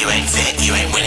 you ain't fit, you ain't winning.